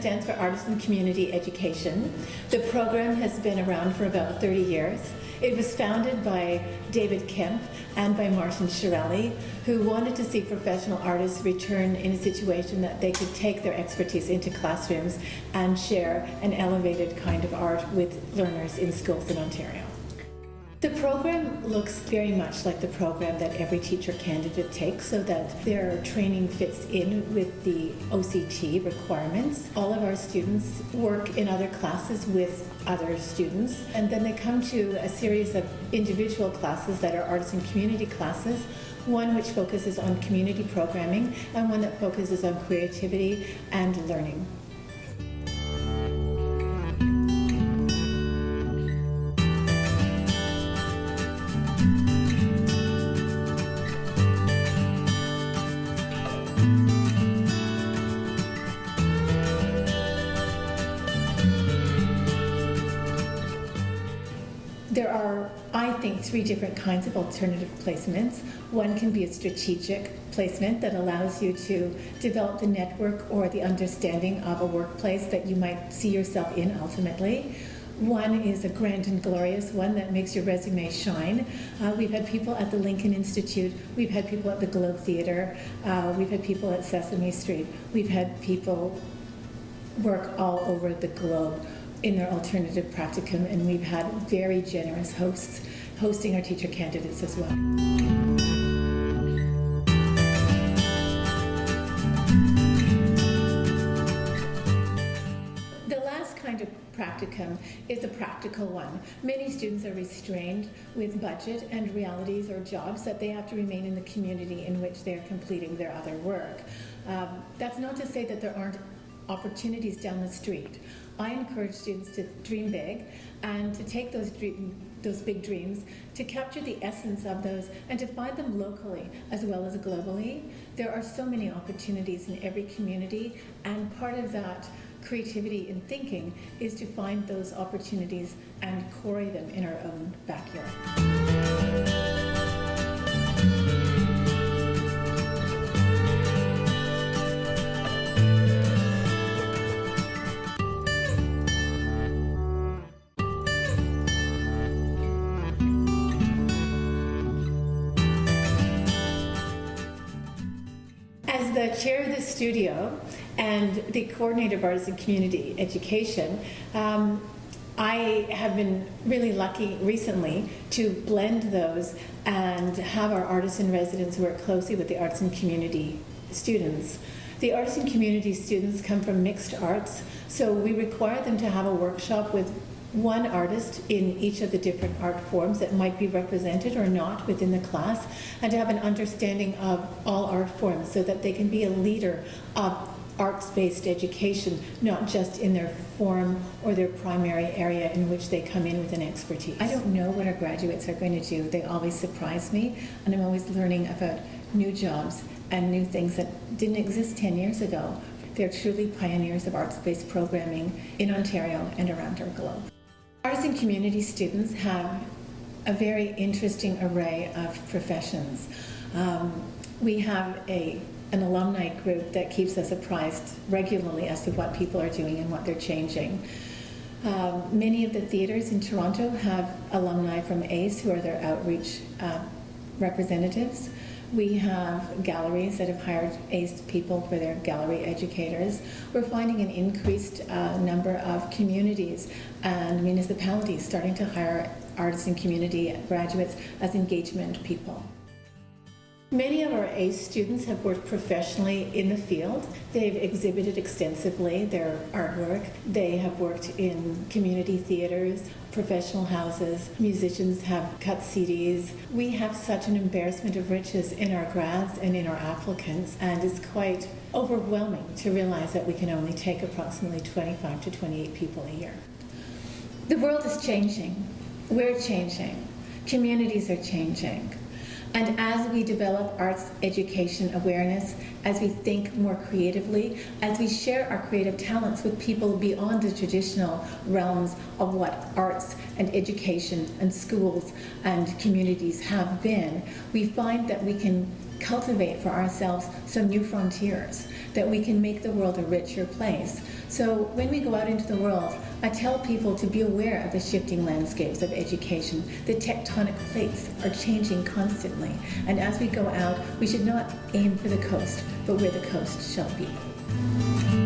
stands for Artist in Community Education. The program has been around for about 30 years. It was founded by David Kemp and by Martin Shirelli, who wanted to see professional artists return in a situation that they could take their expertise into classrooms and share an elevated kind of art with learners in schools in Ontario. The program looks very much like the program that every teacher candidate takes so that their training fits in with the OCT requirements. All of our students work in other classes with other students and then they come to a series of individual classes that are arts and community classes one which focuses on community programming and one that focuses on creativity and learning. There are, I think, three different kinds of alternative placements. One can be a strategic placement that allows you to develop the network or the understanding of a workplace that you might see yourself in ultimately. One is a grand and glorious one that makes your resume shine. Uh, we've had people at the Lincoln Institute, we've had people at the Globe Theatre, uh, we've had people at Sesame Street, we've had people work all over the globe in their alternative practicum, and we've had very generous hosts hosting our teacher candidates as well. The last kind of practicum is a practical one. Many students are restrained with budget and realities or jobs that they have to remain in the community in which they're completing their other work. Um, that's not to say that there aren't opportunities down the street. I encourage students to dream big and to take those dream, those big dreams, to capture the essence of those, and to find them locally as well as globally. There are so many opportunities in every community, and part of that creativity in thinking is to find those opportunities and quarry them in our own backyard. The chair of the studio and the coordinator of artist in community education, um, I have been really lucky recently to blend those and have our artisan residents work closely with the artist in community students. The artist in community students come from mixed arts, so we require them to have a workshop with one artist in each of the different art forms that might be represented or not within the class, and to have an understanding of all art forms so that they can be a leader of arts-based education, not just in their form or their primary area in which they come in with an expertise. I don't know what our graduates are going to do. They always surprise me, and I'm always learning about new jobs and new things that didn't exist 10 years ago. They're truly pioneers of arts-based programming in Ontario and around our globe. Artist in community students have a very interesting array of professions. Um, we have a, an alumni group that keeps us apprised regularly as to what people are doing and what they're changing. Um, many of the theaters in Toronto have alumni from ACE who are their outreach uh, representatives. We have galleries that have hired ACE people for their gallery educators. We're finding an increased uh, number of communities and municipalities starting to hire artists and community graduates as engagement people. Many of our ACE students have worked professionally in the field. They've exhibited extensively their artwork. They have worked in community theaters, professional houses. Musicians have cut CDs. We have such an embarrassment of riches in our grads and in our applicants, and it's quite overwhelming to realize that we can only take approximately 25 to 28 people a year. The world is changing. We're changing. Communities are changing. And as we develop arts education awareness, as we think more creatively, as we share our creative talents with people beyond the traditional realms of what arts and education and schools and communities have been, we find that we can cultivate for ourselves some new frontiers, that we can make the world a richer place. So when we go out into the world, I tell people to be aware of the shifting landscapes of education. The tectonic plates are changing constantly. And as we go out, we should not aim for the coast, but where the coast shall be.